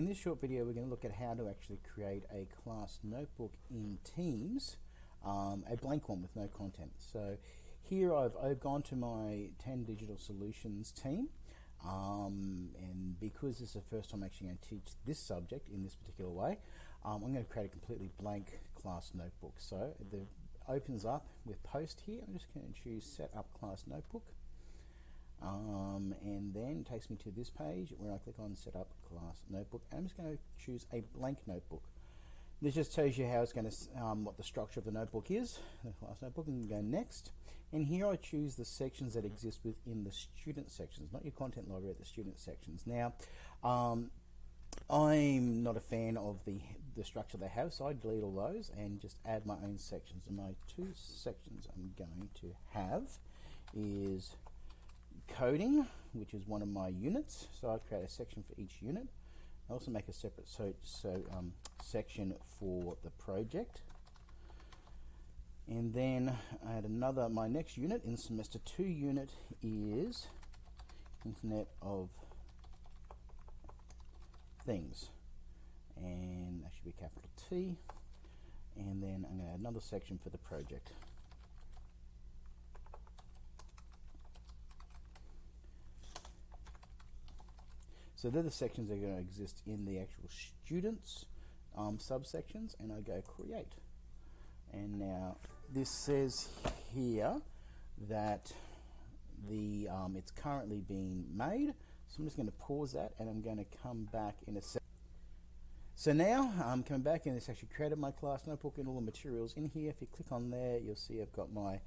In this short video we're going to look at how to actually create a class notebook in Teams, um, a blank one with no content. So here I've, I've gone to my 10 Digital Solutions team um, and because this is the first time I'm actually going to teach this subject in this particular way, um, I'm going to create a completely blank class notebook. So it opens up with post here. I'm just going to choose set up class notebook. Um, and then takes me to this page where I click on set up class notebook. I'm just going to choose a blank notebook. This just tells you how it's going to, um, what the structure of the notebook is, the class notebook, and go next. And here I choose the sections that exist within the student sections, not your content library, the student sections. Now, um, I'm not a fan of the, the structure they have, so I delete all those and just add my own sections. And my two sections I'm going to have is coding, which is one of my units. So I create a section for each unit. I also make a separate so, so um, section for the project. And then I had another, my next unit in semester two unit is Internet of Things. And that should be capital T. And then I'm going to add another section for the project. So they're the sections that are going to exist in the actual students um, subsections and I go create. And now this says here that the um, it's currently being made. So I'm just going to pause that and I'm going to come back in a second. So now I'm coming back and it's actually created my class notebook and all the materials in here. If you click on there, you'll see I've got my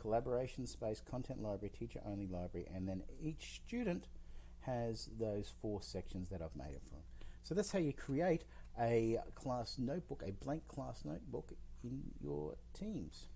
collaboration space, content library, teacher only library, and then each student has those four sections that I've made it from. So that's how you create a class notebook, a blank class notebook in your Teams.